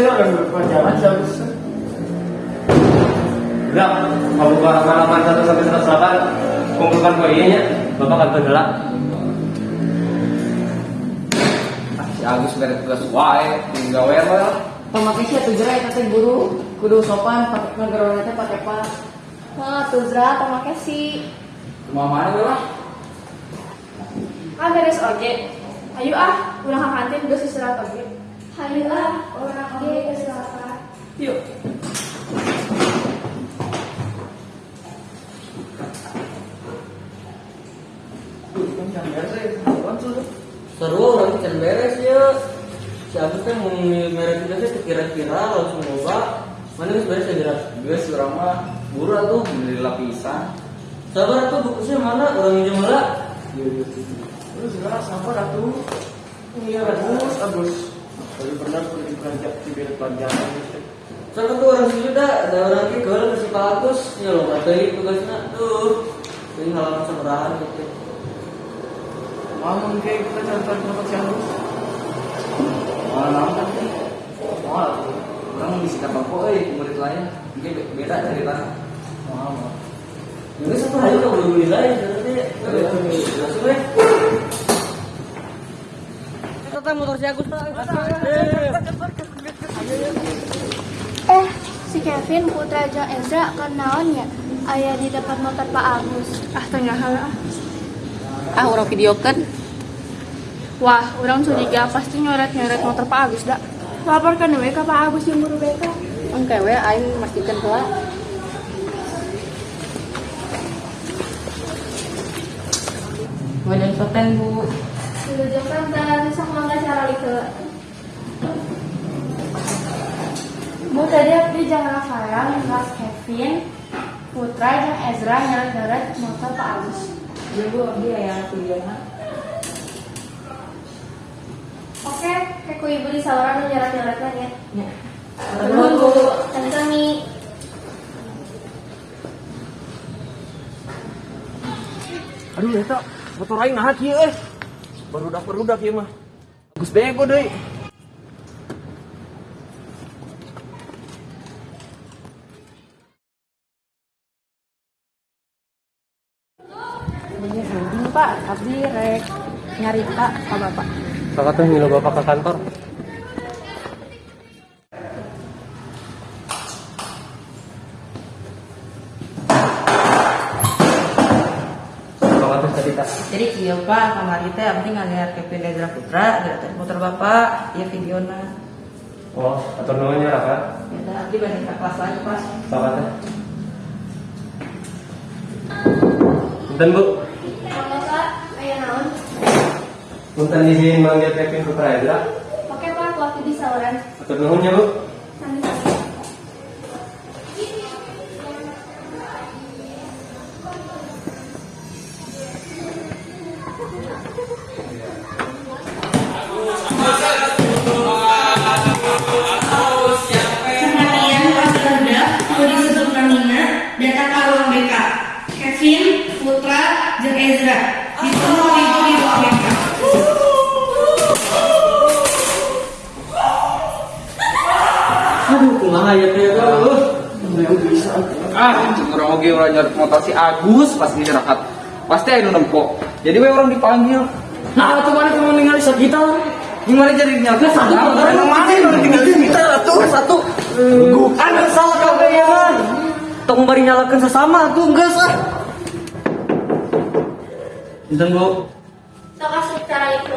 saya orang. Udah, kalau buka halaman 1 sampai 108, kumpulkan poinnya, Bapak akan bergerak. Ah, si Agus mere tugas wae, tinggal wae lah. Pemakai sih tuh jerai kata guru kudu sopan pakai teh pakai pas. Nah, tuh Zra, pemakai si Cuma mana lah? Ah, beres oje. Ayo ah, ulang ke kantin geus istirahat oge. Ayo ah, orang. Yuk. Ya. Seru nanti can beres ya. Si Agus teh mau merek tugasnya kira-kira langsung loba. Mana geus beres ya gerak? Geus urang mah buru atuh beli lapisan. Sabar tuh bukusnya mana? Orang minjem heula. Terus sekarang sampah atuh. Iya, Agus, Agus. Tapi pernah pergi pelajar di pelajaran gitu. Sabar tuh orang sini dah, ada orang ke si Pak Agus, ya lo materi tugasnya tuh. Ini halaman seberahan gitu. Mau kayak kita contoh contoh si Agus. Malah naon kan teh? Malah tuh. Orang bisa dapat kok euy murid lain. Mungkin be- beda dari tanah. Mau. Ini satu hari udah beli lain, jadi langsung deh. Kita motor si Agus Eh, si Kevin, Putra, jeung Ezra kan naon ya? Aya di depan motor Pak Agus. Ah, tengah ah. ah orang video kan Wah, orang curiga pasti nyoret-nyoret motor Pak Agus dah. Laporkan we ke Pak Agus yang buru beka. engke we aing memastikan pula Wajan soten bu Dan sang mangga cara itu. Bu tadi abdi jeung Rafael ngas Kevin, Putra jeung Ezra nyeret-nyeret motor Pak Agus. Iya bu, abdi aya videona Oke, kayak ibu di saluran nu nyeret-nyeretnya ya. Ya Nuhun bu, kami Aduh, eta motor aing naha kieu euy. Barudak-barudak ieu mah. Agus bego deui. Ini ini pak, abdi rek nyari pak ke bapak Kakak tuh ngilu Bapak ke kantor. Cerita. Jadi iya pak, kamar teh abdi ngalihat Kevin Ezra Putra, dari motor bapak, ya videona Oh, atur nuhunnya Raka. Ya abdi balik ke kelas lagi pas Bapak tuh. Punten Bu, punten izin manggil Kevin Putra Ezra. Oke pak, waktu di saluran. Atur nuhunnya Bu. Itu di BK. Aduh, ya tuh Ah, orang oge orang nyari motor si Agus pas di rakat. Pasti aya nu nempok. Jadi we orang dipanggil. Nah, tuh mana cuma ninggalin kita Gimana jadi nyalnya satu mana udah tinggal di kita Tuh satu Anu salah kabehan Tong bari nyalakan sesama tuh enggak sah Punten Bu Sok asup cara itu.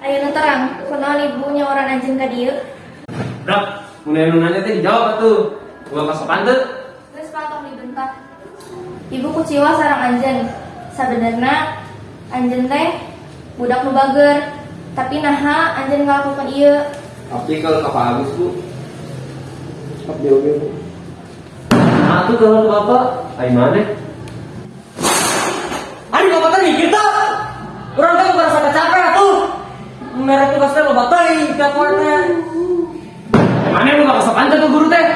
Ayo nu terang, kenal ibunya orang anjing ka dieu. Brak, mulai nunanya teh dijawab tuh. Gua kasokan tuh. Geus patong dibentak. Ibu kuciwa sarang anjeun. Sabenerna anjeun teh budak nu bager, tapi naha anjeun ngalakukan ieu. Tapi kalau ke Pak Agus bu, Abdi oge Bu. Nah, tuh kalau Bapak, ayo mana? Aduh bapak teh mikir tak Orang kan bukan rasa capek tuh Merek tugasnya lo batai Tiap warna Mana lu gak kasokan tuh ke guru teh?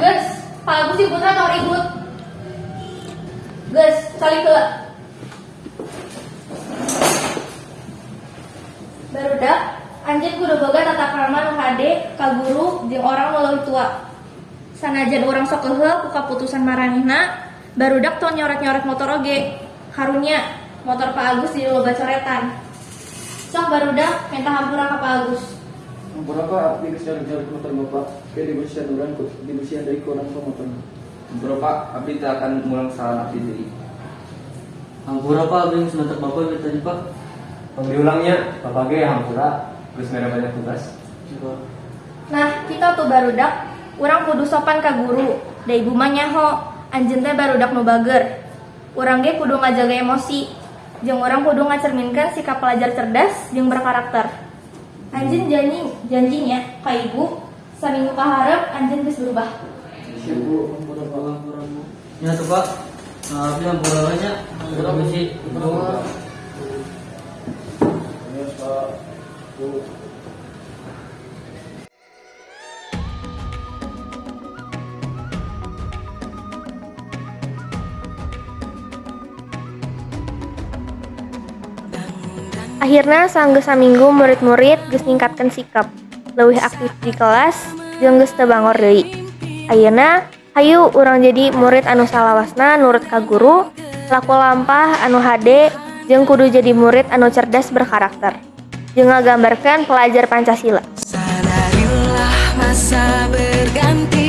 Geus, Pak Agus si Putra tau ribut. Geus, Sekali ke Barudak, anjeun kudu boga tata krama nu hade ka guru jeung orang leuwih tua. Sanajan urang sok keheul ku kaputusan maranehna, barudak tong nyoret-nyoret motor oge. Karunya motor Pak Agus di loba coretan. Sok barudak minta hampura ka Pak Agus. Berapa abdi geus jalan motor bapak? Kayak dibersihan orang kok, dibersihan dari kurang ke motor. Berapa abdi teh akan mulang salah abdi deui. Hampura pak, abis sebentar bapak gitu tadi pak. Tong diulangnya, bapak ge hampura, geus mere banyak tugas. Nah, kita tuh barudak, urang kudu sopan ka guru. Da ibu mah nyaho, anjeun teh barudak nu bager. Urang ge kudu ngajaga emosi. Jeung urang kudu ngacerminkan sikap pelajar cerdas jeung berkarakter. Anjeun janji janjinya ka ibu, saminggu kaharep anjeun geus berubah. Ya tuh pak. Nah, abis hampura banyak. Hampura besi. Yes pak. Akhirnya sanggeus saminggu murid-murid geus ningkatkeun sikap, leuwih aktif di kelas jeung geus teu bangor deui. Ayeuna hayu urang jadi murid anu salawasna nurut ka guru, laku lampah anu hade jeung kudu jadi murid anu cerdas berkarakter. Jeung ngagambarkeun pelajar Pancasila. Masa berganti